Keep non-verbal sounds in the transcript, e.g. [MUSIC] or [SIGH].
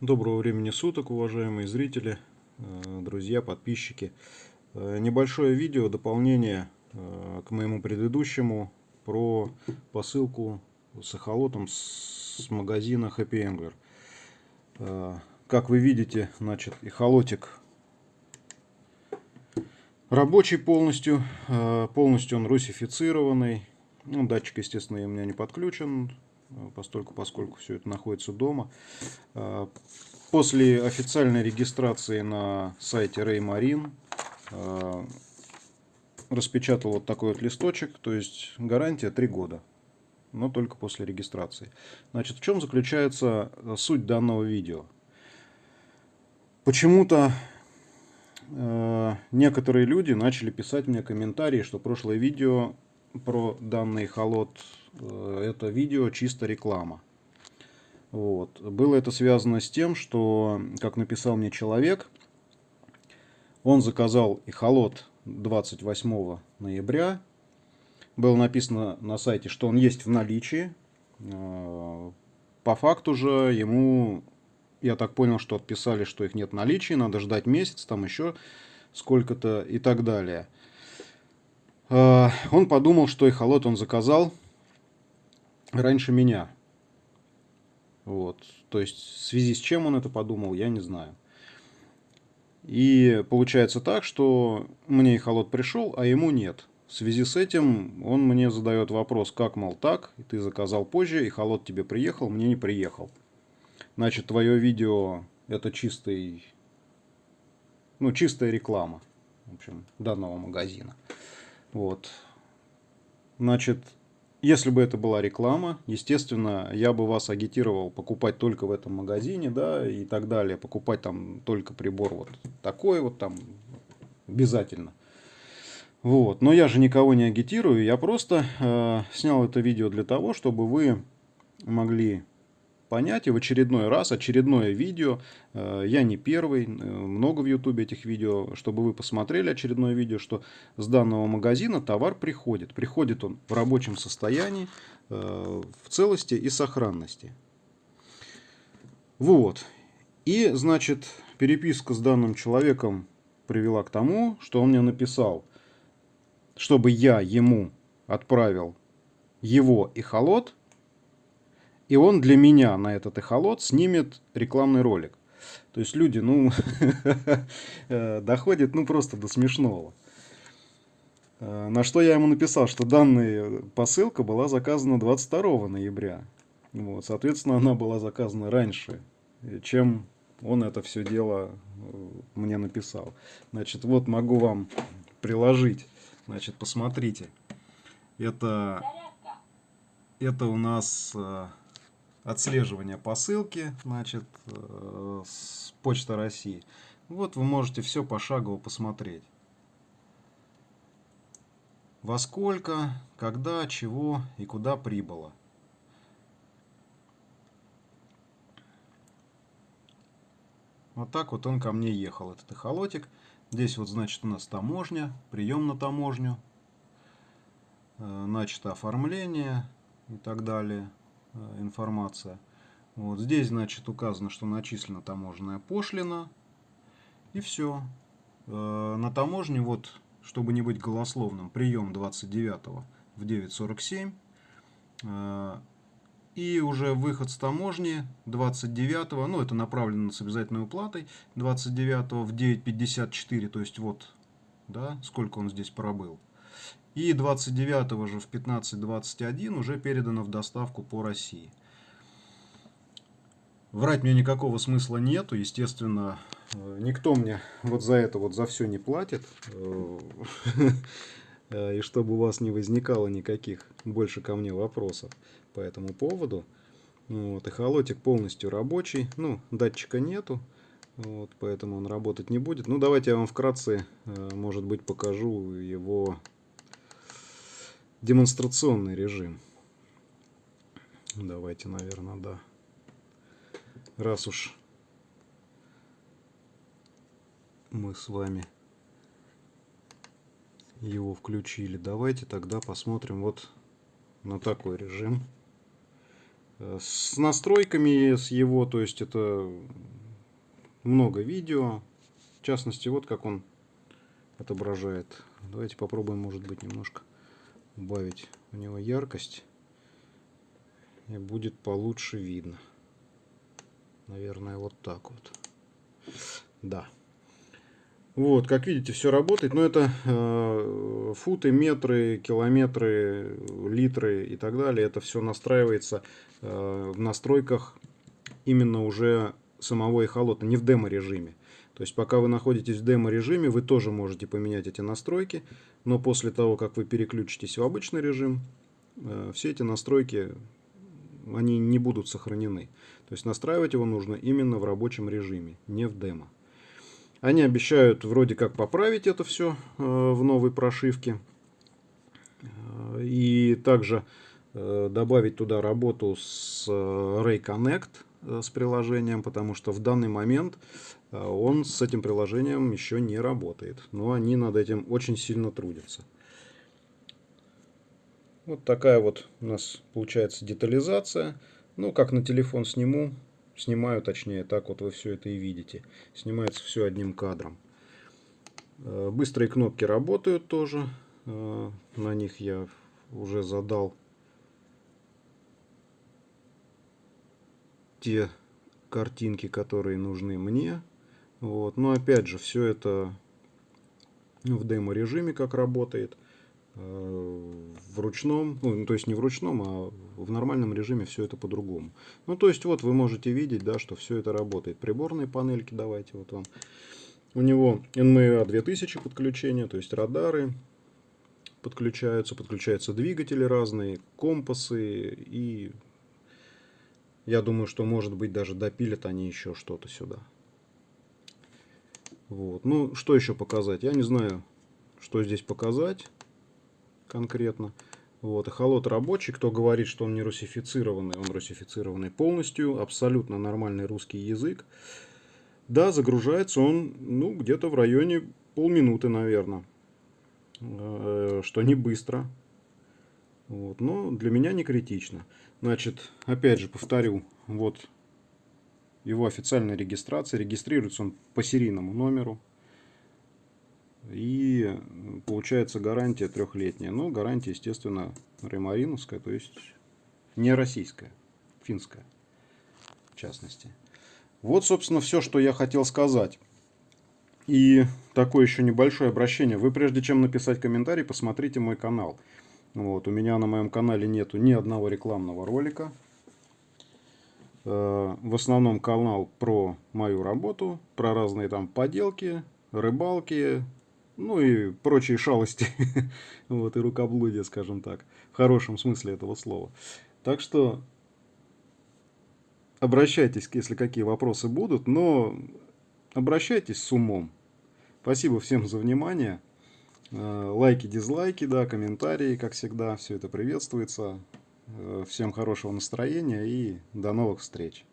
Доброго времени суток, уважаемые зрители, э, друзья, подписчики. Э, небольшое видео, дополнение э, к моему предыдущему про посылку с эхолотом с магазина Happy Angler. Как вы видите, значит, эхолотик рабочий полностью, полностью он русифицированный. Ну, датчик, естественно, у меня не подключен, постольку, поскольку все это находится дома. Э, после официальной регистрации на сайте Raymarine э, распечатал вот такой вот листочек, то есть гарантия 3 года, но только после регистрации. Значит, в чем заключается суть данного видео? Почему-то некоторые люди начали писать мне комментарии, что прошлое видео про данный холод Э, это видео чисто реклама. Вот. Было это связано с тем, что, как написал мне человек, он заказал эхолот 28 ноября. Было написано на сайте, что он есть в наличии. Э, по факту же ему, я так понял, что отписали, что их нет в наличии, надо ждать месяц, там еще сколько-то и так далее. Э, он подумал, что эхолот он заказал раньше меня. Вот. То есть в связи с чем он это подумал, я не знаю. И получается так, что мне и холод пришел, а ему нет. В связи с этим он мне задает вопрос, как, мол, так, ты заказал позже, и холод тебе приехал, мне не приехал. Значит, твое видео это чистый, ну, чистая реклама, в общем, данного магазина. Вот. Значит, если бы это была реклама, естественно, я бы вас агитировал покупать только в этом магазине, да, и так далее. Покупать там только прибор вот такой вот там обязательно. Вот. Но я же никого не агитирую, я просто э, снял это видео для того, чтобы вы могли понять. И в очередной раз, очередное видео, э, я не первый, э, много в ютубе этих видео, чтобы вы посмотрели очередное видео, что с данного магазина товар приходит. Приходит он в рабочем состоянии, э, в целости и сохранности. Вот. И, значит, переписка с данным человеком привела к тому, что он мне написал, чтобы я ему отправил его и холод и он для меня на этот эхолот снимет рекламный ролик. То есть люди, ну, [LAUGHS] э, доходят, ну, просто до смешного. Э, на что я ему написал, что данная посылка была заказана 22 ноября. Вот, соответственно, она была заказана раньше, чем он это все дело э, мне написал. Значит, вот могу вам приложить. Значит, посмотрите. Это, это у нас отслеживания посылки, значит, э, с Почта России. Вот вы можете все пошагово посмотреть. Во сколько, когда, чего и куда прибыло. Вот так вот он ко мне ехал, этот эхолотик. Здесь вот, значит, у нас таможня, прием на таможню, э, начато оформление и так далее. Э, информация. Вот здесь, значит, указано, что начислена таможенная пошлина. И все. Э, на таможне, вот, чтобы не быть голословным, прием 29 в 9.47. Э, и уже выход с таможни 29, ну это направлено с обязательной уплатой, 29 в 9.54, то есть вот, да, сколько он здесь пробыл. И 29 же в 15.21 уже передано в доставку по России. Врать мне никакого смысла нету, естественно, э, никто мне вот за это вот за все не платит. Э, [LAUGHS] и чтобы у вас не возникало никаких больше ко мне вопросов по этому поводу. Вот, эхолотик полностью рабочий, ну, датчика нету, вот, поэтому он работать не будет. Ну, давайте я вам вкратце, э, может быть, покажу его демонстрационный режим. Давайте, наверное, да. Раз уж мы с вами его включили, давайте тогда посмотрим вот на такой режим. С настройками, с его, то есть это много видео. В частности, вот как он отображает. Давайте попробуем, может быть, немножко убавить у него яркость. И будет получше видно. Наверное, вот так вот. Да. Вот, как видите, все работает, но это э, футы, метры, километры, литры и так далее. Это все настраивается э, в настройках именно уже самого эхолота, не в демо-режиме. То есть, пока вы находитесь в демо-режиме, вы тоже можете поменять эти настройки, но после того, как вы переключитесь в обычный режим, э, все эти настройки, они не будут сохранены. То есть, настраивать его нужно именно в рабочем режиме, не в демо. Они обещают вроде как поправить это все э, в новой прошивке. Э, и также добавить туда работу с Ray Connect, с приложением, потому что в данный момент он с этим приложением еще не работает. Но они над этим очень сильно трудятся. Вот такая вот у нас получается детализация. Ну, как на телефон сниму, Снимаю, точнее, так вот вы все это и видите. Снимается все одним кадром. Э, быстрые кнопки работают тоже. Э, на них я уже задал те картинки, которые нужны мне. Вот. Но опять же, все это в демо-режиме как работает. Э, в ручном, ну, то есть не в ручном, а в нормальном режиме все это по-другому. Ну, то есть вот вы можете видеть, да, что все это работает. Приборные панельки, давайте вот вам. У него NMEA 2000 подключения, то есть радары подключаются, подключаются двигатели разные, компасы и я думаю, что может быть даже допилят они еще что-то сюда. Вот. Ну, что еще показать? Я не знаю, что здесь показать конкретно. Вот, эхолот рабочий, кто говорит, что он не русифицированный, он русифицированный полностью, абсолютно нормальный русский язык. Да, загружается он, ну, где-то в районе полминуты, наверное, э, что не быстро. Вот, но для меня не критично. Значит, опять же повторю, вот его официальная регистрация. Регистрируется он по серийному номеру. И получается гарантия трехлетняя. Но гарантия, естественно, ремариновская, то есть не российская, финская в частности. Вот, собственно, все, что я хотел сказать. И такое еще небольшое обращение. Вы прежде чем написать комментарий, посмотрите мой канал. Вот, у меня на моем канале нету ни одного рекламного ролика. Э, в основном канал про мою работу, про разные там поделки, рыбалки, ну и прочие шалости, [LAUGHS] вот, и рукоблудие, скажем так, в хорошем смысле этого слова. Так что обращайтесь, если какие вопросы будут, но обращайтесь с умом. Спасибо всем за внимание. Э, лайки, дизлайки, да, комментарии, как всегда, все это приветствуется. Э, всем хорошего настроения и до новых встреч.